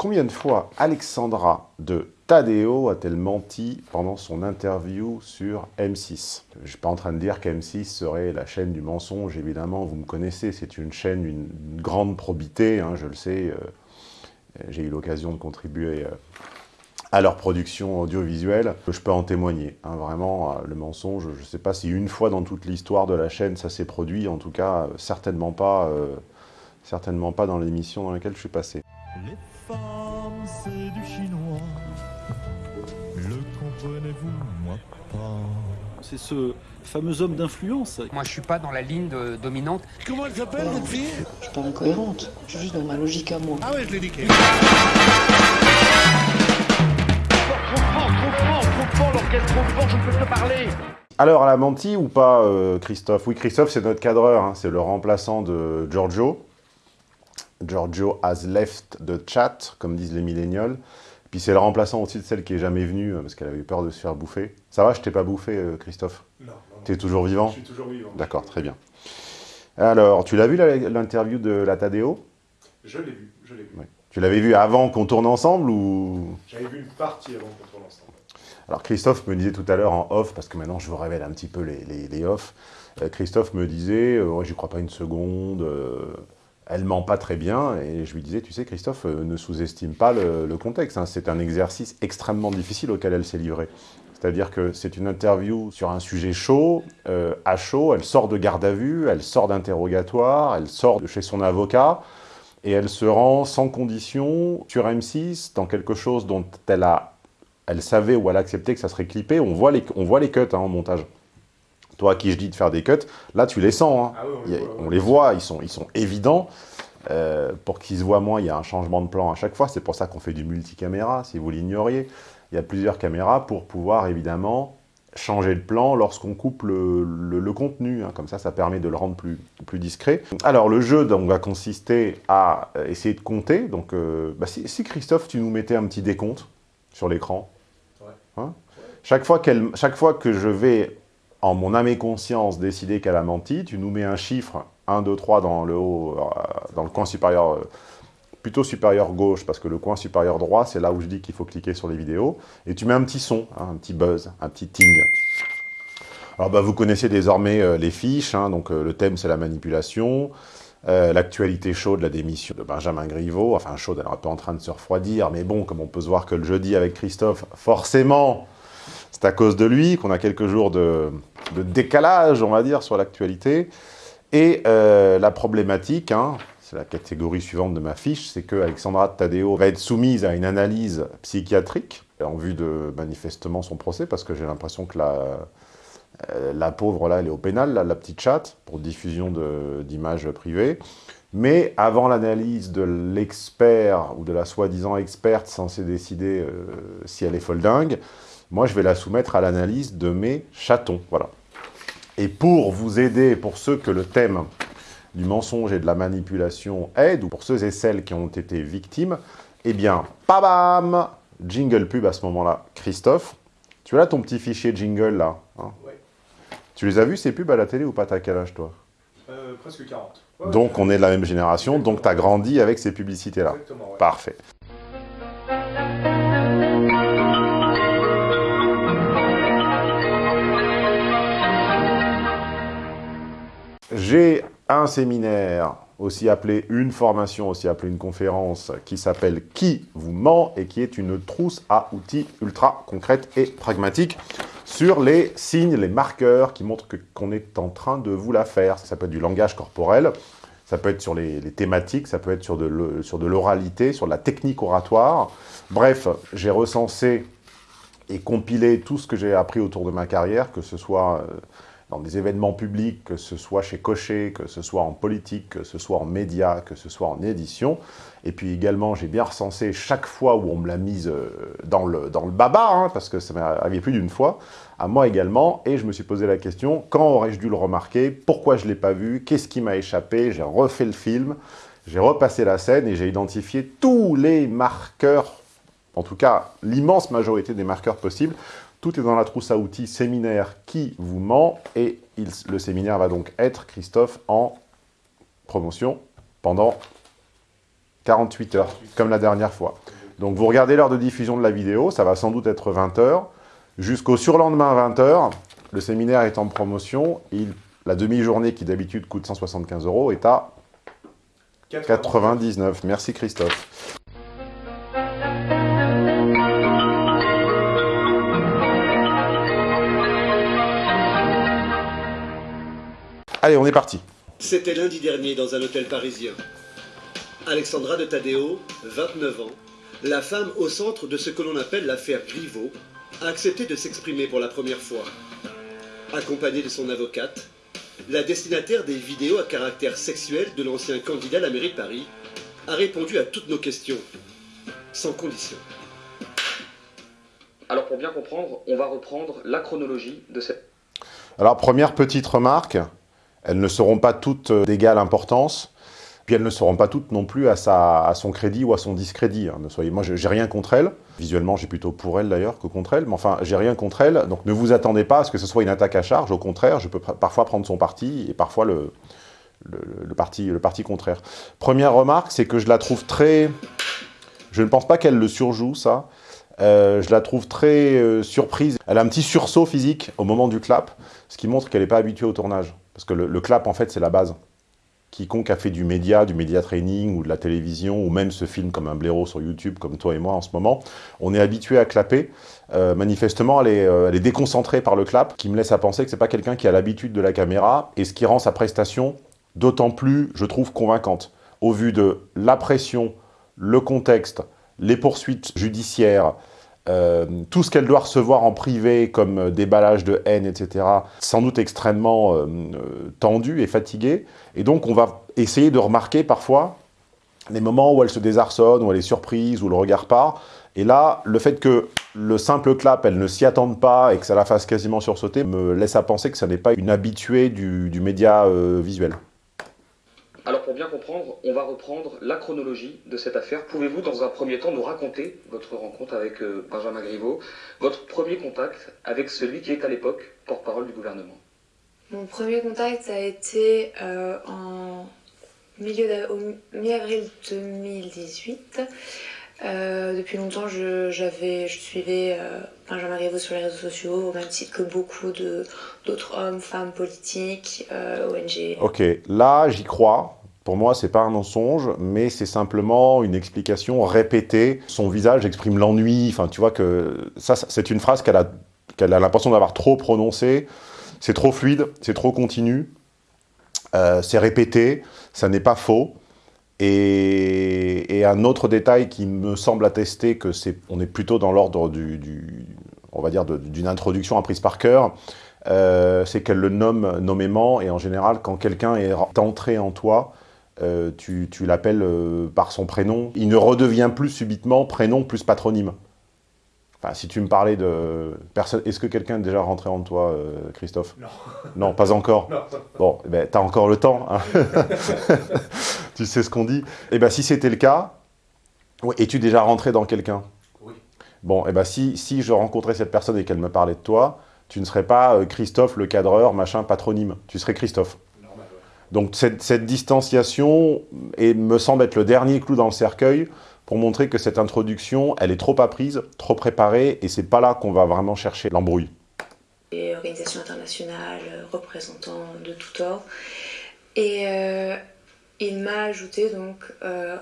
combien de fois Alexandra de Tadeo a-t-elle menti pendant son interview sur M6 Je ne suis pas en train de dire qu'M6 serait la chaîne du mensonge, évidemment, vous me connaissez, c'est une chaîne d'une grande probité, hein, je le sais, euh, j'ai eu l'occasion de contribuer euh, à leur production audiovisuelle, je peux en témoigner. Hein, vraiment, euh, le mensonge, je ne sais pas si une fois dans toute l'histoire de la chaîne ça s'est produit, en tout cas, certainement pas, certainement pas dans l'émission dans laquelle je suis passé. Comprenez-vous, moi pas. C'est ce fameux homme d'influence. Moi, je suis pas dans la ligne dominante. Comment elle s'appelle, cette fille? Je suis pas incohérente. Je suis juste dans ma logique à moi. Ah ouais, je l'ai niqué. Alors, elle a menti ou pas, euh, Christophe? Oui, Christophe, c'est notre cadreur, hein. c'est le remplaçant de Giorgio. Giorgio has left the chat, comme disent les millénials. Puis c'est le remplaçant aussi de celle qui est jamais venue, euh, parce qu'elle avait eu peur de se faire bouffer. Ça va, je t'ai pas bouffé, euh, Christophe? Non. Tu es toujours vivant? Je suis toujours vivant. D'accord, très bien. Alors, tu l'as vu l'interview de la Tadeo? Je l'ai vu, je l'ai vu. Tu l'avais vu avant qu'on tourne ensemble ou? J'avais vu une partie avant qu'on tourne ensemble. Alors Christophe me disait tout à l'heure en off, parce que maintenant je vous révèle un petit peu les, les, les off, euh, Christophe me disait, euh, j'y crois pas une seconde, elle ment pas très bien, et je lui disais, tu sais Christophe, euh, ne sous-estime pas le, contexte, hein. c'est un exercice extrêmement difficile auquel elle s'est livrée. C'est-à-dire que c'est une interview sur un sujet chaud, euh, à chaud, elle sort de garde à vue, elle sort d'interrogatoire, elle sort de chez son avocat, et elle se rend sans condition sur M6 dans quelque chose dont elle a, elle savait ou elle acceptait que ça serait clippé, on voit les, on voit les cuts hein, en montage toi à qui je dis de faire des cuts, là tu les sens, hein. ah on, les voit, ils sont, ils sont évidents. Euh, pour qu'ils se voient moins, il y a un changement de plan à chaque fois, c'est pour ça qu'on fait du multicaméra, si vous l'ignoriez. Il y a plusieurs caméras pour pouvoir évidemment changer le plan lorsqu'on coupe le, contenu, hein. comme ça, ça permet de le rendre plus, plus discret. Alors, le jeu donc, va consister à euh, essayer de compter. Donc, euh, bah, si, Christophe, tu nous mettais un petit décompte sur l'écran. Hein? Chaque, fois chaque fois que je vais en mon âme et conscience, décider qu'elle a menti, tu nous mets un chiffre, 1, 2, 3 dans le haut, euh, dans le coin supérieur, euh, plutôt supérieur gauche, parce que le coin supérieur droit, c'est là où je dis qu'il faut cliquer sur les vidéos, et tu mets un petit son, hein, un petit buzz, un petit ting. Alors bah, vous connaissez désormais euh, les fiches, hein, donc le thème c'est la manipulation, l'actualité chaude, la démission de Benjamin Griveaux, enfin chaude, elle est un peu en train de se refroidir, mais bon, comme on peut se voir que le jeudi avec Christophe, forcément, c'est à cause de lui qu'on a quelques jours de, décalage, on va dire, sur l'actualité. Et euh, la problématique, hein, c'est la catégorie suivante de ma fiche, c'est que Alexandra Tadeo va être soumise à une analyse psychiatrique en vue de manifestement son procès, parce que j'ai l'impression que la, euh, la pauvre, là, elle est au pénal, la petite chatte, pour diffusion d'images privées. Mais avant l'analyse de l'expert, ou de la soi-disant experte censée décider euh, si elle est folle dingue, moi, je vais la soumettre à l'analyse de mes chatons. Voilà. Et pour vous aider, pour ceux que le thème du mensonge et de la manipulation aide, ou pour ceux et celles qui ont été victimes, eh bien, pabam Jingle pub à ce moment-là. Christophe, tu as là ton petit fichier jingle, là hein? Oui. Tu les as vus, ces pubs, à la télé ou pas T'as quel âge, toi? Euh, Presque 40. donc, on est de la même génération, donc tu as grandi avec ces publicités-là. Exactement, Parfait. J'ai un séminaire, aussi appelé une formation, aussi appelée une conférence, qui s'appelle « Qui vous ment ?» et qui est une trousse à outils ultra concrète et pragmatique sur les signes, les marqueurs qui montrent qu'on est en train de vous la faire. Ça peut être du langage corporel, ça peut être sur les, thématiques, ça peut être sur de l'oralité, sur, la technique oratoire. Bref, j'ai recensé et compilé tout ce que j'ai appris autour de ma carrière, que ce soit... Euh, dans des événements publics, que ce soit chez Cochet, que ce soit en politique, que ce soit en médias, que ce soit en édition. Et puis également, j'ai bien recensé chaque fois où on me l'a mise euh, dans le, dans le baba, hein, parce que ça m'est arrivé plus d'une fois, à moi également, et je me suis posé la question, quand aurais-je dû le remarquer? Pourquoi je ne l'ai pas vu? Qu'est-ce qui m'a échappé? J'ai refait le film, j'ai repassé la scène et j'ai identifié tous les marqueurs, en tout cas l'immense majorité des marqueurs possibles, tout est dans la trousse à outils séminaire qui vous ment et le séminaire va donc être, Christophe, en promotion pendant 48 heures, comme la dernière fois. Donc vous regardez l'heure de diffusion de la vidéo, ça va sans doute être 20h. Jusqu'au surlendemain 20h, le séminaire est en promotion. Il, la demi-journée qui d'habitude coûte 175 euros est à 99. Merci Christophe. Allez, on est parti. C'était lundi dernier dans un hôtel parisien. Alexandra de Tadeo, 29 ans, la femme au centre de ce que l'on appelle l'affaire Griveaux, a accepté de s'exprimer pour la première fois. Accompagnée de son avocate, la destinataire des vidéos à caractère sexuel de l'ancien candidat à la mairie de Paris a répondu à toutes nos questions, sans condition. Alors pour bien comprendre, on va reprendre la chronologie de cette... Alors première petite remarque, elles ne seront pas toutes d'égale importance, puis elles ne seront pas toutes non plus à, son crédit ou à son discrédit. Hein. Ne soyez, moi, j'ai rien contre elles. Visuellement, j'ai plutôt pour elles d'ailleurs que contre elles. Mais enfin, j'ai rien contre elles. Donc ne vous attendez pas à ce que ce soit une attaque à charge. Au contraire, je peux parfois prendre son parti et parfois le parti contraire. Première remarque, c'est que je la trouve très... Je ne pense pas qu'elle le surjoue, ça. Euh, je la trouve très euh, surprise. Elle a un petit sursaut physique au moment du clap, ce qui montre qu'elle n'est pas habituée au tournage. Parce que le, clap, en fait, c'est la base. Quiconque a fait du média, du média training ou de la télévision, ou même se filme comme un blaireau sur YouTube, comme toi et moi en ce moment, on est habitué à clapper. Euh, manifestement, elle est, euh, elle est, déconcentrée par le clap, qui me laisse à penser que c'est pas quelqu'un qui a l'habitude de la caméra, et ce qui rend sa prestation d'autant plus, je trouve, convaincante. Au vu de la pression, le contexte, les poursuites judiciaires, euh, tout ce qu'elle doit recevoir en privé comme déballage de haine, etc., sans doute extrêmement euh, tendu et fatigué. Et donc, on va essayer de remarquer parfois les moments où elle se désarçonne, où elle est surprise, où le regard part. Et là, le fait que le simple clap, elle ne s'y attende pas et que ça la fasse quasiment sursauter, me laisse à penser que ça n'est pas une habituée du, média euh, visuel. Alors pour bien comprendre, on va reprendre la chronologie de cette affaire. Pouvez-vous dans un premier temps nous raconter votre rencontre avec euh, Benjamin Griveaux, votre premier contact avec celui qui est à l'époque porte-parole du gouvernement? Mon premier contact a été euh, en milieu mi-avril 2018. Euh, depuis longtemps, je, je suivais euh, Benjamin Griveaux sur les réseaux sociaux, au même titre que beaucoup d'autres hommes, femmes politiques, euh, ONG. Ok, là j'y crois. Pour moi, c'est pas un mensonge, mais c'est simplement une explication répétée. Son visage exprime l'ennui. Enfin, tu vois que ça, c'est une phrase qu'elle a, a l'impression d'avoir trop prononcée. C'est trop fluide, c'est trop continu, euh, c'est répété, ça n'est pas faux. Et, un autre détail qui me semble attester que c'est, on est plutôt dans l'ordre du, on va dire, d'une introduction apprise par cœur, euh, c'est qu'elle le nomme nommément, et en général, quand quelqu'un est entré en toi, euh, tu, tu l'appelles euh, par son prénom. Il ne redevient plus subitement prénom plus patronyme. Enfin, si tu me parlais de... personne, Est-ce que quelqu'un est déjà rentré en toi, euh, Christophe? Non. Non, pas encore Non. Bon, eh ben, t'as encore le temps. Hein tu sais ce qu'on dit. Eh ben, si c'était le cas, es-tu déjà rentré dans quelqu'un? Oui. Bon, eh ben, si, si je rencontrais cette personne et qu'elle me parlait de toi, tu ne serais pas euh, Christophe le cadreur, machin, patronyme. Tu serais Christophe. Normal, ouais. Donc cette, cette distanciation et me semble être le dernier clou dans le cercueil pour montrer que cette introduction, elle est trop apprise, trop préparée, et c'est pas là qu'on va vraiment chercher l'embrouille. Et organisations internationales, représentants de tout ordre. Et euh, il m'a ajouté donc euh,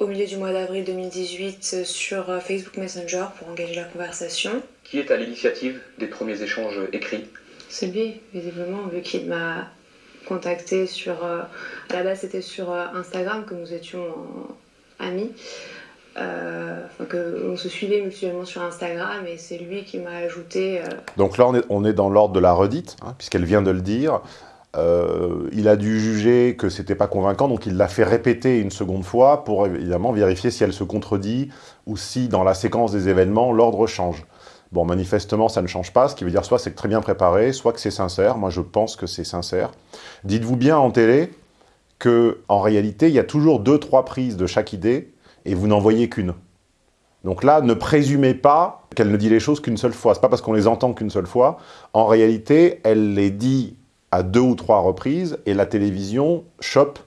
au milieu du mois d'avril 2018 sur Facebook Messenger pour engager la conversation. Qui est à l'initiative des premiers échanges écrits? C'est lui, visiblement, vu qu'il m'a contacté sur... Euh, à la base, c'était sur euh, Instagram que nous étions amis. Euh, on se suivait mutuellement sur Instagram et c'est lui qui m'a ajouté. Euh... Donc là, on est, on est dans l'ordre de la redite, hein, puisqu'elle vient de le dire. Euh, il a dû juger que c'était pas convaincant, donc il l'a fait répéter une seconde fois pour évidemment vérifier si elle se contredit ou si dans la séquence des événements, l'ordre change. Bon, manifestement, ça ne change pas, ce qui veut dire soit c'est très bien préparé, soit que c'est sincère. Moi, je pense que c'est sincère. Dites-vous bien en télé que en réalité, il y a toujours deux, trois prises de chaque idée et vous n'en voyez qu'une. Donc là, ne présumez pas qu'elle ne dit les choses qu'une seule fois. C'est pas parce qu'on les entend qu'une seule fois. En réalité, elle les dit à deux ou trois reprises et la télévision chope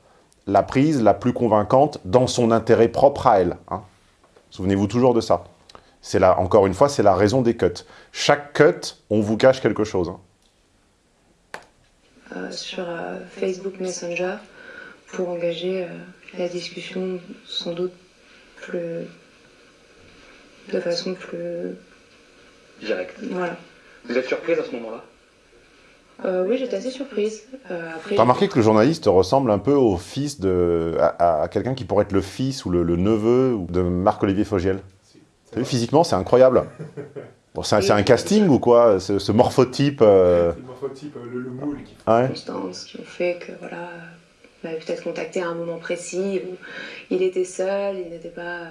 la prise la plus convaincante dans son intérêt propre à elle. Hein. Souvenez-vous toujours de ça. C'est là, encore une fois, c'est la raison des cuts. Chaque cut, on vous cache quelque chose. hein. euh, sur euh, Facebook Messenger pour engager euh, la discussion sans doute plus de façon plus Direct. voilà. Vous êtes surprise à ce moment-là? Euh, oui, j'étais assez surprise. Euh, après, T'as remarqué que le journaliste ressemble un peu au fils de... à, à quelqu'un qui pourrait être le fils ou le, le neveu de Marc-Olivier Fogiel? T'as vu, physiquement, c'est incroyable. Bon, c'est un, casting ou quoi Ce, ce morphotype euh, C'est le morphotype, euh, le, le moule qui ouais. circonstances qui ont fait que voilà, il m'avait peut-être contacté à un moment précis où il était seul, il n'était pas,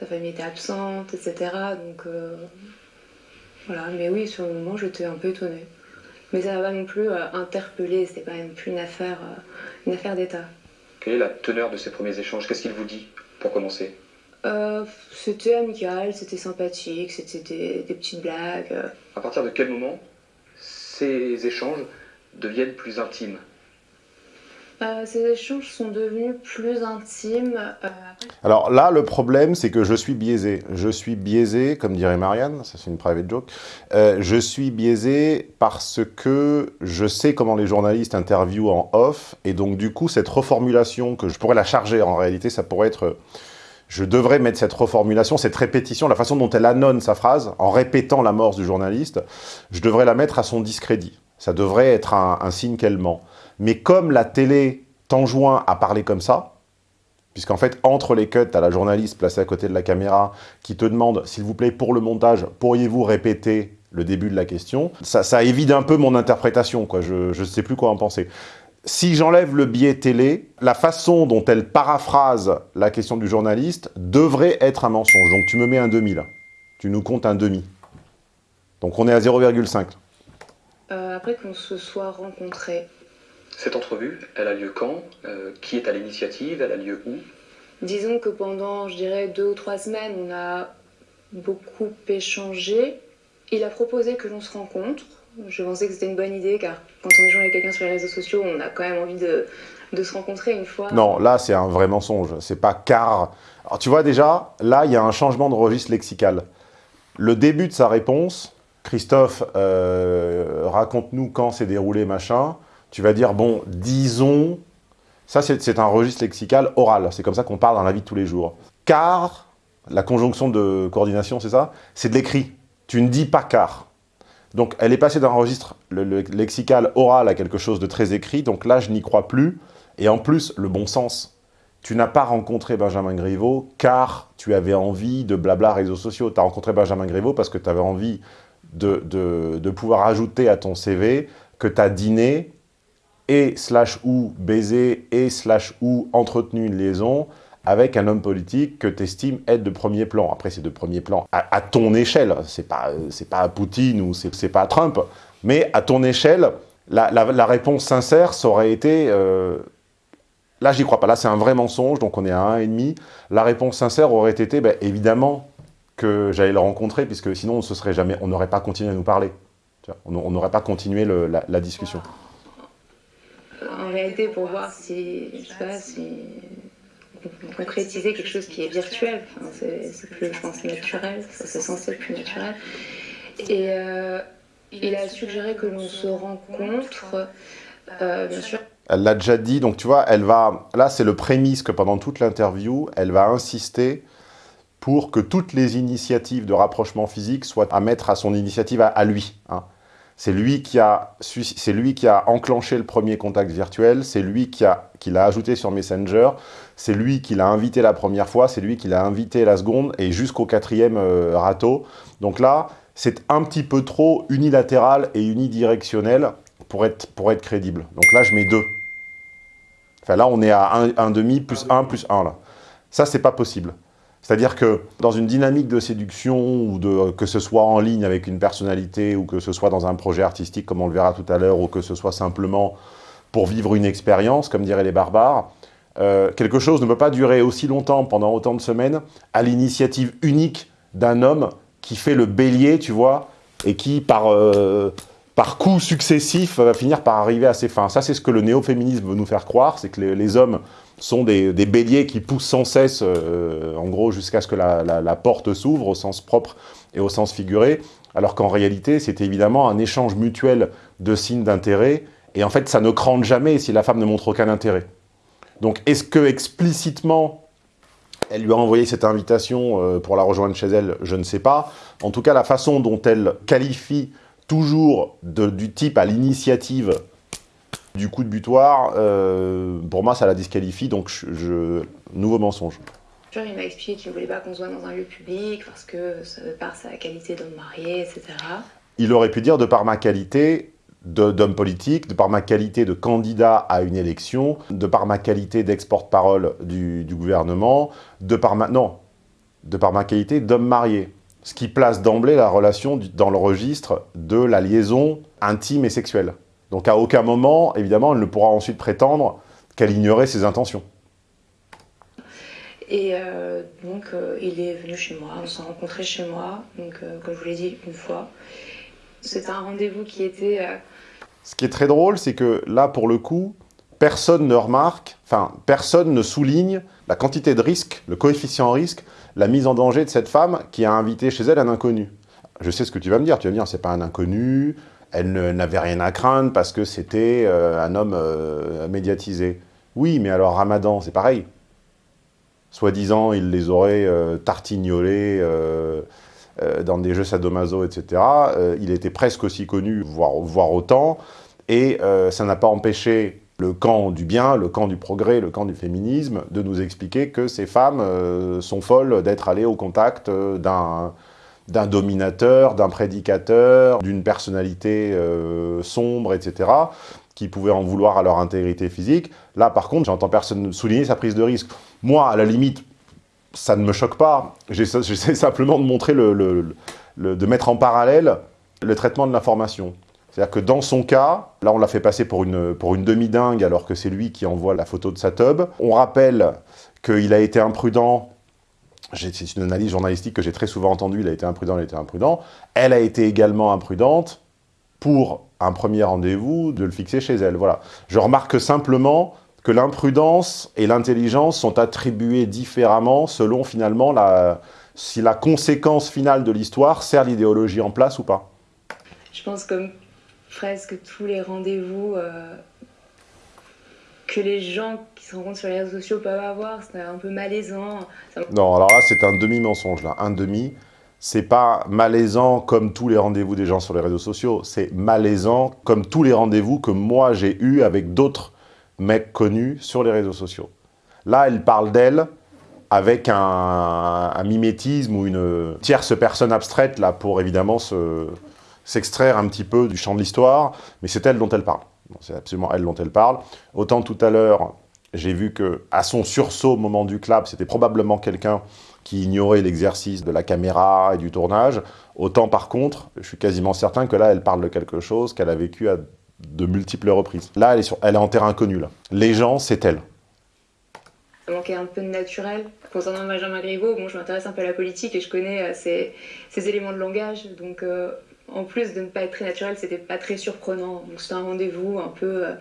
sa famille était absente, etc. Donc euh, voilà, mais oui, sur le moment, j'étais un peu étonnée. Mais ça m'a pas non plus euh, interpellée, c'était pas non plus une affaire, euh, une affaire d'État. Quelle est la teneur de ces premiers échanges? Qu'est-ce qu'il vous dit pour commencer? Euh, c'était amical, c'était sympathique, c'était des, des petites blagues. euh. À partir de quel moment ces échanges deviennent plus intimes? Euh, ces échanges sont devenus plus intimes. euh, Alors là, le problème, c'est que je suis biaisé. Je suis biaisé, comme dirait Marianne, ça c'est une private joke, euh, je suis biaisé parce que je sais comment les journalistes interviewent en off, et donc du coup, cette reformulation, que je pourrais la charger, en réalité, ça pourrait être... Je devrais mettre cette reformulation, cette répétition, la façon dont elle annonce sa phrase, en répétant la mort du journaliste, je devrais la mettre à son discrédit. Ça devrait être un, un signe qu'elle ment. Mais comme la télé t'enjoint à parler comme ça, puisqu'en fait, entre les cuts, tu la journaliste placée à côté de la caméra qui te demande, s'il vous plaît, pour le montage, pourriez-vous répéter le début de la question? Ça, ça évite un peu mon interprétation, quoi. je ne sais plus quoi en penser. Si j'enlève le biais télé, la façon dont elle paraphrase la question du journaliste devrait être un mensonge. Donc tu me mets un demi là. Tu nous comptes un demi. Donc on est à 0,5. euh, après qu'on se soit rencontrés, Cette entrevue, elle a lieu quand Euh, Qui est à l'initiative Elle a lieu où? Disons que pendant, je dirais, deux ou trois semaines, on a beaucoup échangé. Il a proposé que l'on se rencontre. Je pensais que c'était une bonne idée, car quand on échange avec quelqu'un sur les réseaux sociaux, on a quand même envie de, de se rencontrer une fois. Non, là, c'est un vrai mensonge. C'est pas car. Alors, tu vois, déjà, là, il y a un changement de registre lexical. Le début de sa réponse, Christophe, euh, raconte-nous quand s'est déroulé, machin. Tu vas dire, bon, disons... Ça, c'est un registre lexical oral. C'est comme ça qu'on parle dans la vie de tous les jours. Car, la conjonction de coordination, c'est ça? C'est de l'écrit. Tu ne dis pas car. Donc, elle est passée d'un registre le- le lexical oral à quelque chose de très écrit. Donc là, je n'y crois plus. Et en plus, le bon sens. Tu n'as pas rencontré Benjamin Griveaux car tu avais envie de blabla réseaux sociaux. Tu as rencontré Benjamin Griveaux parce que tu avais envie de, de- de pouvoir ajouter à ton CV que tu as dîné et slash ou baisé et slash ou entretenu une liaison avec un homme politique que tu estimes être de premier plan. Après, c'est de premier plan à, ton échelle. C'est pas, pas Poutine ou c'est pas Trump. Mais à ton échelle, la, réponse sincère, ça aurait été... euh, Là, j'y crois pas. Là, c'est un vrai mensonge, donc on est à 1,5. La réponse sincère aurait été, ben, évidemment, que j'allais le rencontrer, puisque sinon, on se serait jamais, n'aurait pas continué à nous parler. On n'aurait pas continué la discussion. En réalité, pour voir si, je si on concrétiser quelque chose qui est virtuel, enfin, c'est plus, je pense, naturel, c'est censé être plus naturel. Et euh, il a suggéré que l'on se rencontre, euh, bien sûr, Elle l'a déjà dit, donc tu vois, elle va... Là, c'est le prémisse que pendant toute l'interview, elle va insister pour que toutes les initiatives de rapprochement physique soient à mettre à son initiative à, à lui. hein. C'est lui, qui a lui qui a enclenché le premier contact virtuel, c'est lui qui a- qui l'a ajouté sur Messenger, c'est lui qui l'a invité la première fois, c'est lui qui l'a invité la seconde, et jusqu'au quatrième euh, râteau. Donc là, c'est un petit peu trop unilatéral et unidirectionnel pour être, pour être crédible. Donc là, je mets deux. Enfin là, on est à 1,5 plus 1 plus 1 là. Ça, c'est pas possible. C'est-à-dire que dans une dynamique de séduction, ou de, que ce soit en ligne avec une personnalité, ou que ce soit dans un projet artistique, comme on le verra tout à l'heure, ou que ce soit simplement pour vivre une expérience, comme diraient les barbares, euh, quelque chose ne peut pas durer aussi longtemps, pendant autant de semaines, à l'initiative unique d'un homme qui fait le bélier, tu vois, et qui, par, euh, par coups successifs, va finir par arriver à ses fins. Ça, c'est ce que le néo-féminisme veut nous faire croire, c'est que les hommes sont des, béliers qui poussent sans cesse, euh, en gros, jusqu'à ce que la porte s'ouvre au sens propre et au sens figuré, alors qu'en réalité, c'est évidemment un échange mutuel de signes d'intérêt, et en fait, ça ne crante jamais si la femme ne montre aucun intérêt. Donc, est-ce que explicitement, elle lui a envoyé cette invitation euh, pour la rejoindre chez elle? Je ne sais pas. En tout cas, la façon dont elle qualifie toujours de, du type à l'initiative du coup de butoir, euh, pour moi, ça la disqualifie, donc je, je... nouveau mensonge. Il m'a expliqué qu'il ne voulait pas qu'on se voit dans un lieu public parce que, de par sa qualité d'homme marié, etc. Il aurait pu dire, de par ma qualité d'homme politique, de par ma qualité de candidat à une élection, de par ma qualité d'ex-porte-parole du, du, gouvernement, de par ma... Non, de par ma qualité d'homme marié. Ce qui place d'emblée la relation dans le registre de la liaison intime et sexuelle. Donc à aucun moment, évidemment, elle ne pourra ensuite prétendre qu'elle ignorait ses intentions. Et euh, donc, euh, il est venu chez moi, on s'est rencontrés chez moi, donc euh, comme je vous l'ai dit une fois. C'était un rendez-vous qui était... Ce qui est très drôle, c'est que là, pour le coup, personne ne remarque, enfin, personne ne souligne la quantité de risque, le coefficient risque, la mise en danger de cette femme qui a invité chez elle un inconnu. Je sais ce que tu vas me dire, tu vas me dire, c'est pas un inconnu, elle n'avait rien à craindre parce que c'était euh, un homme euh, médiatisé. Oui, mais alors Ramadan, c'est pareil. Soi-disant, il les aurait euh, tartignolés dans des jeux sadomaso, etc. il était presque aussi connu, voire, voire autant, et ça n'a pas empêché le camp du bien, le camp du progrès, le camp du féminisme, de nous expliquer que ces femmes sont folles d'être allées au contact d'un d'un dominateur, d'un prédicateur, d'une personnalité euh, sombre, etc., qui pouvaient en vouloir à leur intégrité physique. Là, par contre, j'entends personne souligner sa prise de risque. Moi, à la limite, ça ne me choque pas. J'essaie simplement de montrer, le, de mettre en parallèle le traitement de l'information. C'est-à-dire que dans son cas, là on l'a fait passer pour une, pour une demi-dingue alors que c'est lui qui envoie la photo de sa tub. On rappelle qu'il a été imprudent c'est une analyse journalistique que j'ai très souvent entendue, il a été imprudent, il a été imprudent. Elle a été également imprudente pour un premier rendez-vous, de le fixer chez elle. Voilà. Je remarque simplement que l'imprudence et l'intelligence sont attribuées différemment selon finalement la, si la conséquence finale de l'histoire sert l'idéologie en place ou pas. Je pense comme presque tous les rendez-vous euh, que les gens qui se rencontrent sur les réseaux sociaux peuvent avoir, c'est un peu malaisant. Non, alors là, c'est un demi-mensonge, là. Un demi, c'est pas malaisant comme tous les rendez-vous des gens sur les réseaux sociaux, c'est malaisant comme tous les rendez-vous que moi j'ai eu avec d'autres mecs connus sur les réseaux sociaux. Là, elle parle d'elle avec un, mimétisme ou une tierce personne abstraite, là, pour évidemment s'extraire se, un petit peu du champ de l'histoire, mais c'est elle dont elle parle. C'est absolument elle dont elle parle. Autant tout à l'heure, j'ai vu que à son sursaut au moment du clap, c'était probablement quelqu'un qui ignorait l'exercice de la caméra et du tournage. Autant par contre, je suis quasiment certain que là, elle parle de quelque chose qu'elle a vécu à de multiples reprises. Là, elle est, sur, elle est en terrain inconnu. Là. Les gens, c'est elle. Ça manquait un peu de naturel. Concernant Benjamin Griveaux, bon, je m'intéresse un peu à la politique et je connais euh, ses, ses, éléments de langage. Donc, euh, en plus de ne pas être très naturel, c'était pas très surprenant. Donc, c'était un rendez-vous un peu... Euh,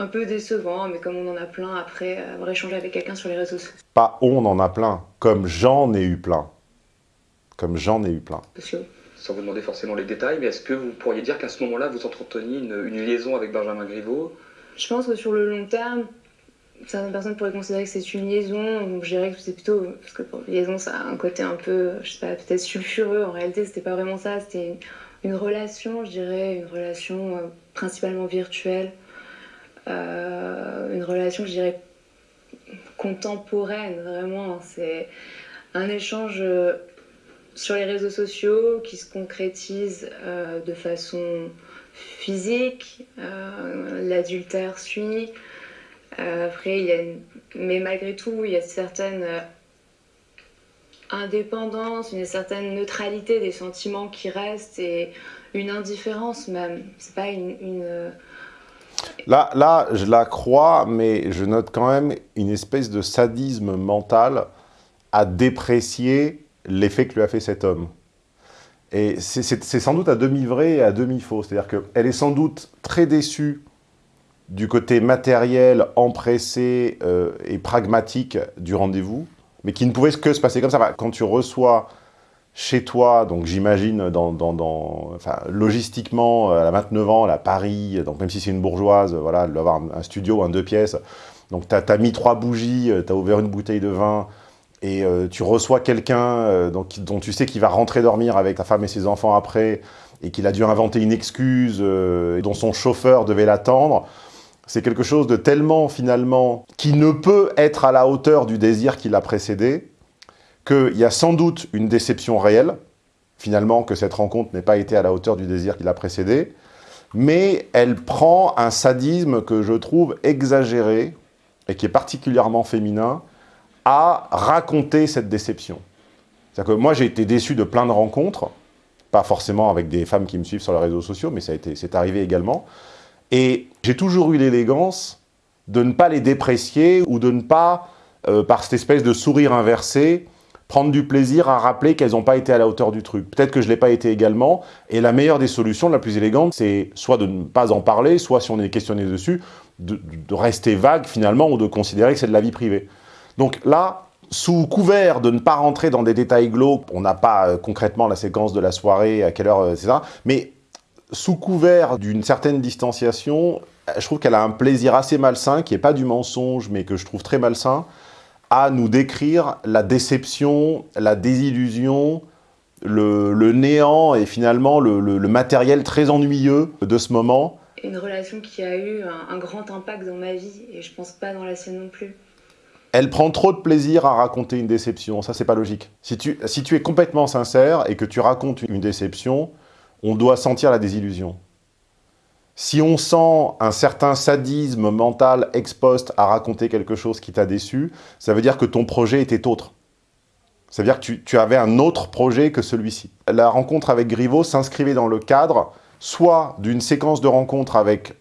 un peu décevant, mais comme on en a plein après avoir échangé avec quelqu'un sur les réseaux sociaux. Pas on en a plein, comme j'en ai eu plein. Comme j'en ai eu plein. Sociaux. Sans vous demander forcément les détails, mais est-ce que vous pourriez dire qu'à ce moment-là, vous entreteniez une, une, liaison avec Benjamin Griveaux? Je pense que sur le long terme, certaines personnes pourraient considérer que c'est une liaison, donc je dirais que c'est plutôt, parce que pour liaison, ça a un côté un peu, je sais pas, peut-être sulfureux, en réalité, c'était pas vraiment ça, c'était une, relation, je dirais, une relation euh, principalement virtuelle, euh, une relation, je dirais, contemporaine, vraiment. C'est un échange euh, sur les réseaux sociaux qui se concrétise de façon physique. L'adultère suit. Après, il y a mais malgré tout, il y a certaines indépendance, une certaine neutralité des sentiments qui restent et une indifférence même. C'est pas une, une Là, là, je la crois, mais je note quand même une espèce de sadisme mental à déprécier l'effet que lui a fait cet homme. Et c'est sans doute à demi vrai et à demi faux. C'est-à-dire qu'elle est sans doute très déçue du côté matériel, empressé euh, et pragmatique du rendez-vous, mais qui ne pouvait que se passer comme ça. Quand tu reçois chez toi, donc j'imagine, logistiquement, elle a 29 ans, à Paris, donc même si c'est une bourgeoise, voilà, elle doit avoir un, studio, un deux pièces, donc tu as, mis trois bougies, tu as ouvert une bouteille de vin, et euh, tu reçois quelqu'un euh, dont tu sais qu'il va rentrer dormir avec ta femme et ses enfants après, et qu'il a dû inventer une excuse, euh, dont son chauffeur devait l'attendre, c'est quelque chose de tellement, finalement, qui ne peut être à la hauteur du désir qui l'a précédé, qu'il y a sans doute une déception réelle, finalement, que cette rencontre n'ait pas été à la hauteur du désir qui l'a précédé, mais elle prend un sadisme que je trouve exagéré, et qui est particulièrement féminin, à raconter cette déception. C'est-à-dire que moi, j'ai été déçu de plein de rencontres, pas forcément avec des femmes qui me suivent sur les réseaux sociaux, mais c'est arrivé également, et j'ai toujours eu l'élégance de ne pas les déprécier ou de ne pas, euh, par cette espèce de sourire inversé, prendre du plaisir à rappeler qu'elles n'ont pas été à la hauteur du truc. Peut-être que je ne l'ai pas été également, et la meilleure des solutions, la plus élégante, c'est soit de ne pas en parler, soit si on est questionné dessus, de, rester vague finalement, ou de considérer que c'est de la vie privée. Donc là, sous couvert de ne pas rentrer dans des détails glauques, on n'a pas euh, concrètement la séquence de la soirée, à quelle heure, euh, c'est ça, mais sous couvert d'une certaine distanciation, je trouve qu'elle a un plaisir assez malsain, qui n'est pas du mensonge, mais que je trouve très malsain, à nous décrire la déception, la désillusion, le, néant et finalement le, matériel très ennuyeux de ce moment. Une relation qui a eu un, grand impact dans ma vie, et je pense pas dans la sienne non plus. Elle prend trop de plaisir à raconter une déception, ça c'est pas logique. Si tu, si tu es complètement sincère et que tu racontes une déception, on doit sentir la désillusion. Si on sent un certain sadisme mental ex post à raconter quelque chose qui t'a déçu, ça veut dire que ton projet était autre. Ça veut dire que tu, avais un autre projet que celui-ci. La rencontre avec Griveaux s'inscrivait dans le cadre soit d'une séquence de rencontres avec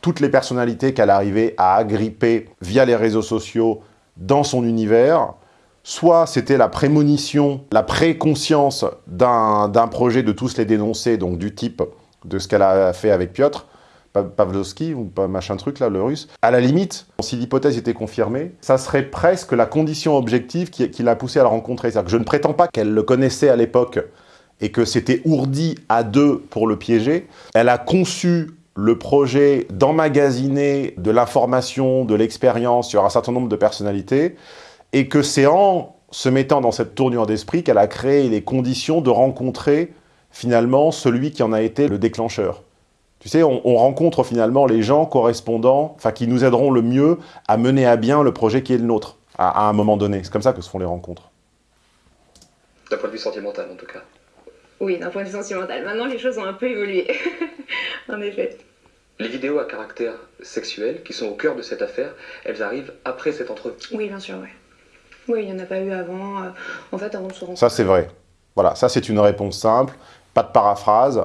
toutes les personnalités qu'elle arrivait à agripper via les réseaux sociaux dans son univers, soit c'était la prémonition, la préconscience d'un projet de tous les dénoncer, donc du type de ce qu'elle a fait avec Piotr, Pavlovski, ou pas machin truc là, le russe. À la limite, si l'hypothèse était confirmée, ça serait presque la condition objective qui, l'a poussé à la rencontrer. C'est-à-dire que je ne prétends pas qu'elle le connaissait à l'époque et que c'était ourdi à deux pour le piéger. Elle a conçu le projet d'emmagasiner de l'information, de l'expérience sur un certain nombre de personnalités, et que c'est en se mettant dans cette tournure d'esprit qu'elle a créé les conditions de rencontrer finalement celui qui en a été le déclencheur. Tu sais, on, rencontre finalement les gens correspondants, enfin qui nous aideront le mieux à mener à bien le projet qui est le nôtre, à, un moment donné. C'est comme ça que se font les rencontres. D'un point de vue sentimental, en tout cas. Oui, d'un point de vue sentimental. Maintenant, les choses ont un peu évolué, en effet. Les vidéos à caractère sexuel, qui sont au cœur de cette affaire, elles arrivent après cette entrevue. Oui, bien sûr, oui. Oui, il n'y en a pas eu avant. Euh, en fait, avant de se rencontrer. Ça, c'est vrai. Voilà, ça, c'est une réponse simple. Pas de paraphrase.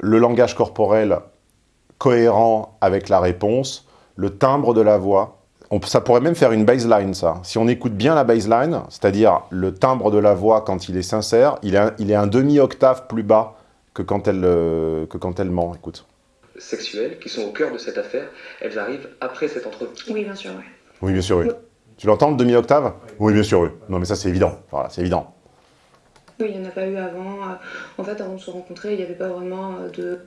Le langage corporel cohérent avec la réponse. Le timbre de la voix. On, ça pourrait même faire une baseline, ça. Si on écoute bien la baseline, c'est-à-dire le timbre de la voix quand il est sincère, il est un, il est un demi-octave plus bas que quand, elle, euh, que quand elle ment. Écoute. Sexuelles, qui sont au cœur de cette affaire, elles arrivent après cette entrevue. Oui, bien sûr, oui. Oui, bien sûr, oui. Tu l'entends, le demi-octave? Oui, bien sûr, oui. Non, mais ça, c'est évident. Voilà, c'est évident. Oui, il n'y en a pas eu avant. Euh, en fait, avant de se rencontrer, il n'y avait pas vraiment euh, de...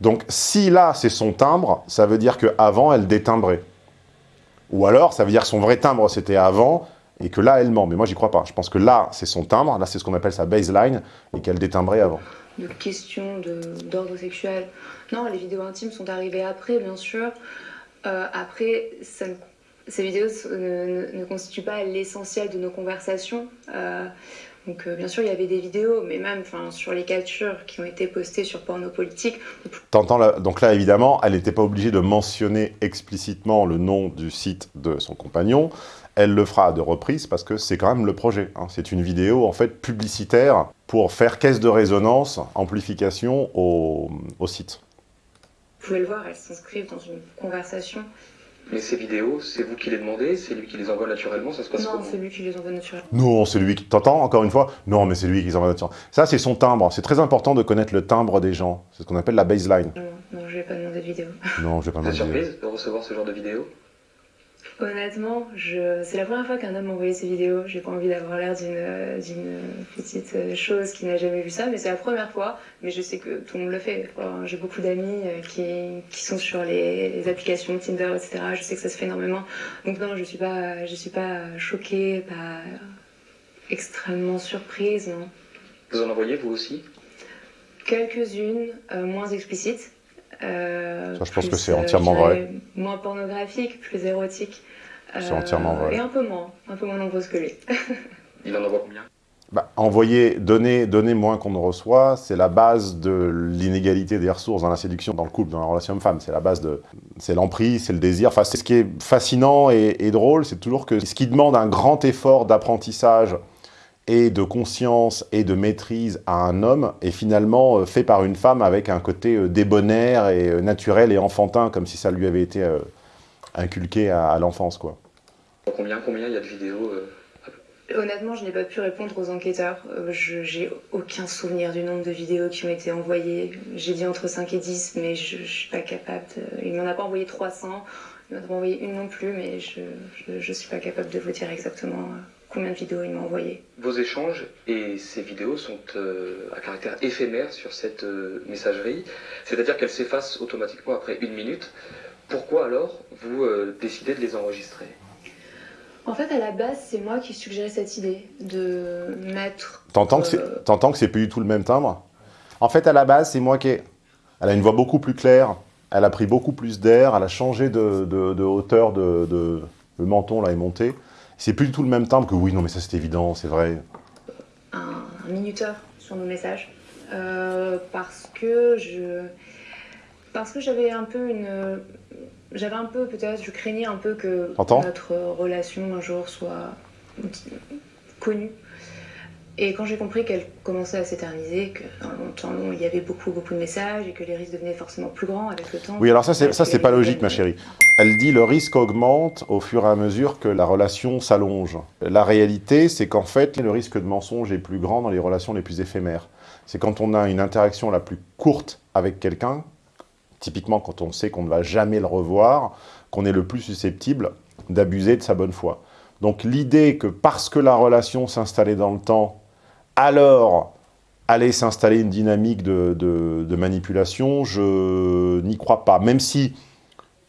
Donc, si là, c'est son timbre, ça veut dire qu'avant, elle détimbrait. Ou alors, ça veut dire que son vrai timbre, c'était avant, et que là, elle ment. Mais moi, j'y crois pas. Je pense que là, c'est son timbre, là, c'est ce qu'on appelle sa baseline, et qu'elle détimbrait avant. De questions d'ordre sexuel. Non, les vidéos intimes sont arrivées après, bien sûr. Euh, après, ça ne ces vidéos ne, constituent pas l'essentiel de nos conversations. Euh, donc euh, bien sûr, il y avait des vidéos, mais même sur les captures qui ont été postées sur Porno Politique. T'entends Donc là, évidemment, elle n'était pas obligée de mentionner explicitement le nom du site de son compagnon. Elle le fera à deux reprises parce que c'est quand même le projet. Hein. C'est une vidéo en fait publicitaire pour faire caisse de résonance, amplification au, au site. Vous pouvez le voir, elles s'inscrivent dans une conversation Mais ces vidéos, c'est vous qui les demandez C'est lui qui les envoie naturellement Ça se passe Non, c'est lui qui les envoie naturellement. Non, c'est lui qui... T'entends, encore une fois Non, mais c'est lui qui les envoie naturellement. Ça, c'est son timbre. C'est très important de connaître le timbre des gens. C'est ce qu'on appelle la baseline. Non, non, je vais pas demander de vidéo. Non, je vais pas Vous êtes demander. surprise de recevoir ce genre de vidéos? Honnêtement, je... c'est la première fois qu'un homme m'a envoyé ces vidéos. J'ai pas envie d'avoir l'air d'une petite euh, chose qui n'a jamais vu ça, mais c'est la première fois. Mais je sais que tout le monde le fait. J'ai beaucoup d'amis euh, qui, qui sont sur les, les applications Tinder, etc. Je sais que ça se fait énormément. Donc non, je suis pas, je suis pas choquée, pas extrêmement surprise, non. Vous en envoyez vous aussi? Quelques-unes, euh, moins explicites. Euh, Ça, je pense que c'est euh, entièrement vrai. Moins pornographiques, plus érotiques. C'est entièrement vrai. Et un peu moins, un peu moins nombreuses que lui. Il en envoie combien? Bah, envoyer, donner, donner moins qu'on ne reçoit, c'est la base de l'inégalité des ressources dans la séduction, dans le couple, dans la relation homme-femme. C'est la base de... C'est l'emprise, c'est le désir. Enfin, c'est ce qui est fascinant et, et drôle, c'est toujours que ce qui demande un grand effort d'apprentissage et de conscience et de maîtrise à un homme est finalement euh, fait par une femme avec un côté euh, débonnaire et euh, naturel et enfantin, comme si ça lui avait été inculqué à, l'enfance, quoi. Combien Combien il y a de vidéos Honnêtement, je n'ai pas pu répondre aux enquêteurs. Je j'ai aucun souvenir du nombre de vidéos qui m'ont été envoyées. J'ai dit entre 5 et 10, mais je, je suis pas capable. De... Il m'en a pas envoyé 300. Il m'en a pas envoyé une non plus, mais je, je suis pas capable de vous dire exactement combien de vidéos il m'a envoyé. Vos échanges et ces vidéos sont euh, à caractère éphémère sur cette euh, messagerie, c'est-à-dire qu'elles s'effacent automatiquement après une minute. Pourquoi alors vous euh, décidez de les enregistrer? En fait, à la base, c'est moi qui suggérais cette idée de mettre. T'entends que euh, c'est t'entends que c'est plus du tout le même timbre? En fait, à la base, c'est moi qui ai... Elle a une voix beaucoup plus claire, elle a pris beaucoup plus d'air, elle a changé de, de- de hauteur, de, de- le menton là est monté. C'est plus du tout le même timbre que oui, non mais ça c'est évident, c'est vrai. un, un minuteur sur nos messages euh, parce que je parce que j'avais un peu une j'avais un peu peut-être je craignais un peu que notre relation un jour soit connue et quand j'ai compris qu'elle commençait à s'éterniser que dans le temps long il y avait beaucoup beaucoup de messages et que les risques devenaient forcément plus grands avec le temps Oui, alors ça c'est pas logique ma chérie. Elle dit le risque augmente au fur et à mesure que la relation s'allonge. La réalité, c'est qu'en fait, le risque de mensonge est plus grand dans les relations les plus éphémères. C'est quand on a une interaction la plus courte avec quelqu'un, typiquement quand on sait qu'on ne va jamais le revoir, qu'on est le plus susceptible d'abuser de sa bonne foi. Donc l'idée que parce que la relation s'installait dans le temps, alors allait s'installer une dynamique de, manipulation, je n'y crois pas. Même si,